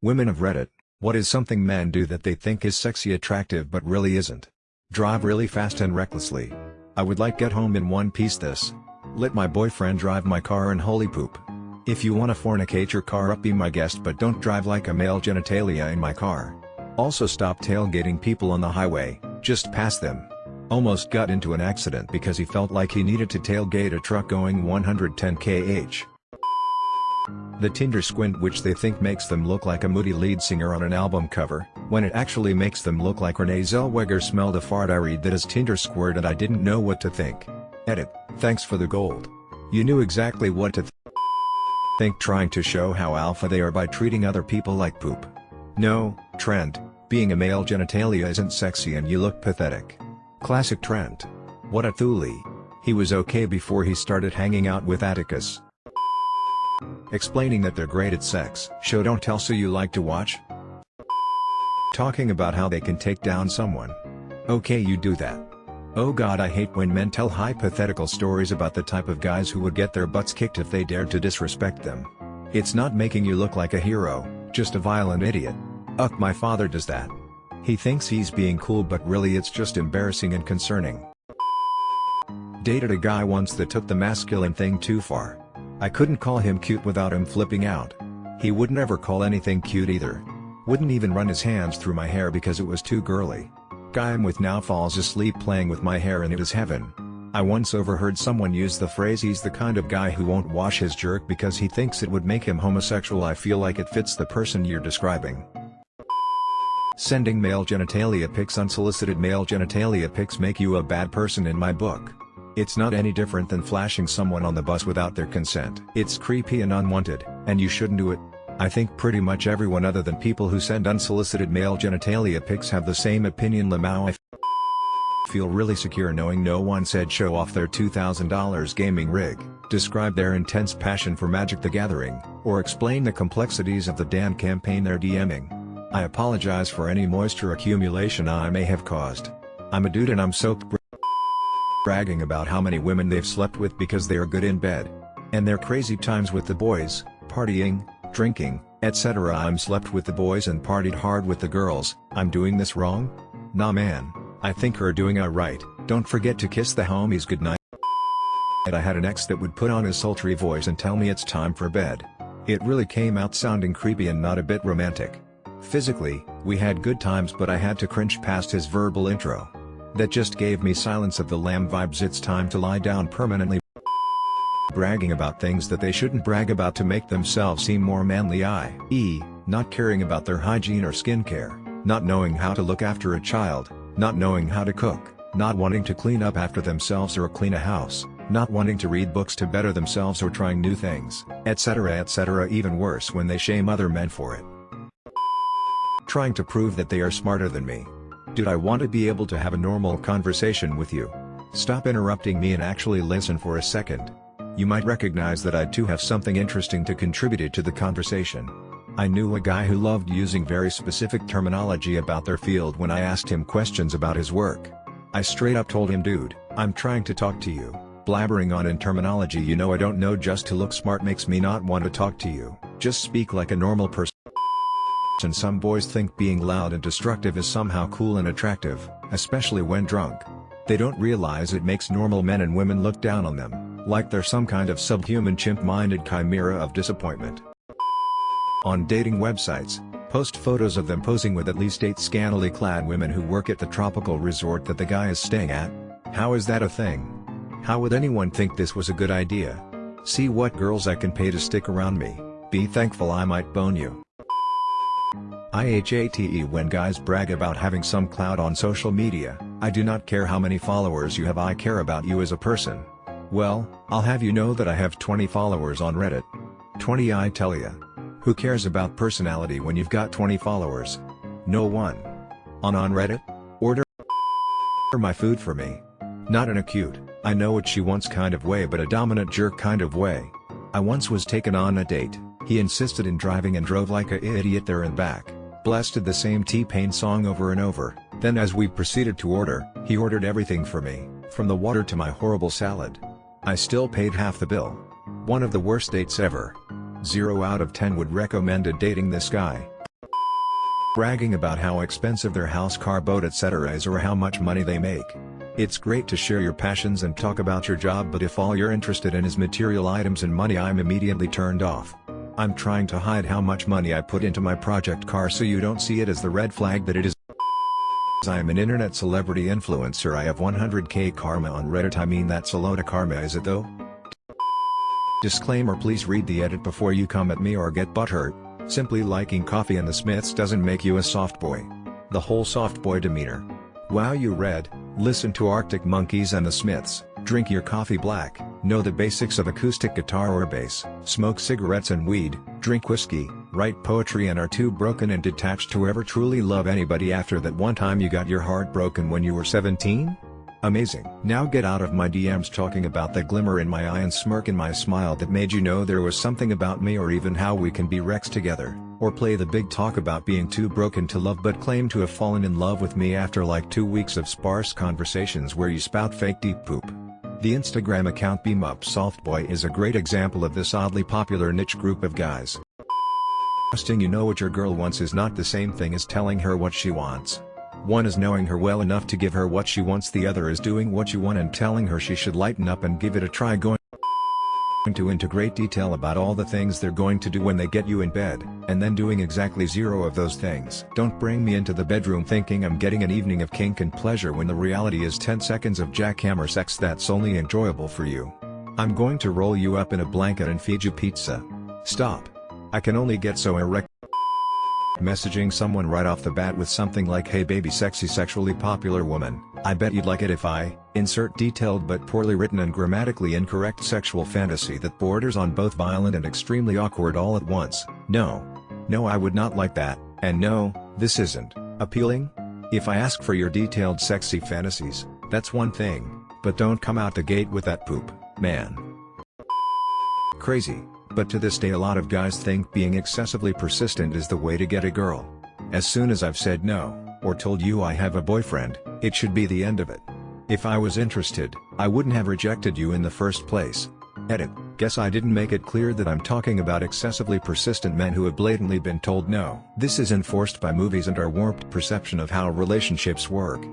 Women of Reddit, what is something men do that they think is sexy attractive but really isn't? Drive really fast and recklessly. I would like get home in one piece this. Let my boyfriend drive my car and holy poop. If you wanna fornicate your car up be my guest but don't drive like a male genitalia in my car. Also stop tailgating people on the highway, just pass them. Almost got into an accident because he felt like he needed to tailgate a truck going 110 kh. The Tinder squint which they think makes them look like a moody lead singer on an album cover, when it actually makes them look like Renee Zellweger smelled a fart I read that is Tinder squirt and I didn't know what to think. Edit, thanks for the gold. You knew exactly what to th think trying to show how alpha they are by treating other people like poop. No, Trent, being a male genitalia isn't sexy and you look pathetic. Classic Trent. What a thule. He was okay before he started hanging out with Atticus. Explaining that they're great at sex. Show don't tell so you like to watch? Talking about how they can take down someone. Okay you do that. Oh god I hate when men tell hypothetical stories about the type of guys who would get their butts kicked if they dared to disrespect them. It's not making you look like a hero, just a violent idiot. Ugh my father does that. He thinks he's being cool but really it's just embarrassing and concerning. Dated a guy once that took the masculine thing too far. I couldn't call him cute without him flipping out. He would never call anything cute either. Wouldn't even run his hands through my hair because it was too girly. Guy I'm with now falls asleep playing with my hair and it is heaven. I once overheard someone use the phrase he's the kind of guy who won't wash his jerk because he thinks it would make him homosexual I feel like it fits the person you're describing. Sending male genitalia pics Unsolicited male genitalia pics make you a bad person in my book. It's not any different than flashing someone on the bus without their consent. It's creepy and unwanted, and you shouldn't do it. I think pretty much everyone other than people who send unsolicited male genitalia pics have the same opinion Lamau I feel really secure knowing no one said show off their $2,000 gaming rig, describe their intense passion for Magic the Gathering, or explain the complexities of the damn campaign they're DMing. I apologize for any moisture accumulation I may have caused. I'm a dude and I'm soaked bragging about how many women they've slept with because they are good in bed. And their crazy times with the boys, partying, drinking, etc. I'm slept with the boys and partied hard with the girls, I'm doing this wrong? Nah man, I think her doing it right, don't forget to kiss the homies goodnight. And I had an ex that would put on his sultry voice and tell me it's time for bed. It really came out sounding creepy and not a bit romantic. Physically, we had good times but I had to cringe past his verbal intro. That just gave me silence of the lamb vibes it's time to lie down permanently bragging about things that they shouldn't brag about to make themselves seem more manly i.e., not caring about their hygiene or skincare, not knowing how to look after a child, not knowing how to cook, not wanting to clean up after themselves or clean a house, not wanting to read books to better themselves or trying new things, etc. etc. even worse when they shame other men for it. Trying to prove that they are smarter than me, Dude I want to be able to have a normal conversation with you. Stop interrupting me and actually listen for a second. You might recognize that I too have something interesting to contribute to the conversation. I knew a guy who loved using very specific terminology about their field when I asked him questions about his work. I straight up told him dude, I'm trying to talk to you, blabbering on in terminology you know I don't know just to look smart makes me not want to talk to you, just speak like a normal person and some boys think being loud and destructive is somehow cool and attractive, especially when drunk. They don't realize it makes normal men and women look down on them, like they're some kind of subhuman chimp-minded chimera of disappointment. On dating websites, post photos of them posing with at least 8 scantily clad women who work at the tropical resort that the guy is staying at. How is that a thing? How would anyone think this was a good idea? See what girls I can pay to stick around me, be thankful I might bone you. IHATE when guys brag about having some clout on social media, I do not care how many followers you have I care about you as a person. Well, I'll have you know that I have 20 followers on Reddit. 20 I tell ya. Who cares about personality when you've got 20 followers? No one. On on Reddit? Order my food for me. Not in a cute, I know what she wants kind of way but a dominant jerk kind of way. I once was taken on a date, he insisted in driving and drove like a idiot there and back blasted the same T-Pain song over and over, then as we proceeded to order, he ordered everything for me, from the water to my horrible salad. I still paid half the bill. One of the worst dates ever. 0 out of 10 would recommend dating this guy. bragging about how expensive their house car boat etc is or how much money they make. It's great to share your passions and talk about your job but if all you're interested in is material items and money I'm immediately turned off. I'm trying to hide how much money I put into my project car so you don't see it as the red flag that it is. I am an internet celebrity influencer I have 100k karma on Reddit I mean that's a load of karma is it though? Disclaimer please read the edit before you come at me or get butthurt, simply liking coffee and the Smiths doesn't make you a soft boy. The whole soft boy demeanor. Wow you read, listen to Arctic Monkeys and the Smiths, drink your coffee black, know the basics of acoustic guitar or bass, smoke cigarettes and weed, drink whiskey, write poetry and are too broken and detached to ever truly love anybody after that one time you got your heart broken when you were 17? Amazing. Now get out of my DMs talking about the glimmer in my eye and smirk in my smile that made you know there was something about me or even how we can be Rex together, or play the big talk about being too broken to love but claim to have fallen in love with me after like two weeks of sparse conversations where you spout fake deep poop. The Instagram account Beam Up Softboy is a great example of this oddly popular niche group of guys. Trusting you know what your girl wants is not the same thing as telling her what she wants. One is knowing her well enough to give her what she wants the other is doing what you want and telling her she should lighten up and give it a try going to into great detail about all the things they're going to do when they get you in bed, and then doing exactly zero of those things. Don't bring me into the bedroom thinking I'm getting an evening of kink and pleasure when the reality is 10 seconds of jackhammer sex that's only enjoyable for you. I'm going to roll you up in a blanket and feed you pizza. Stop. I can only get so erect messaging someone right off the bat with something like hey baby sexy sexually popular woman, I bet you'd like it if I, insert detailed but poorly written and grammatically incorrect sexual fantasy that borders on both violent and extremely awkward all at once, no. No I would not like that, and no, this isn't, appealing? If I ask for your detailed sexy fantasies, that's one thing, but don't come out the gate with that poop, man. Crazy but to this day a lot of guys think being excessively persistent is the way to get a girl. As soon as I've said no, or told you I have a boyfriend, it should be the end of it. If I was interested, I wouldn't have rejected you in the first place. Edit, guess I didn't make it clear that I'm talking about excessively persistent men who have blatantly been told no. This is enforced by movies and our warped perception of how relationships work.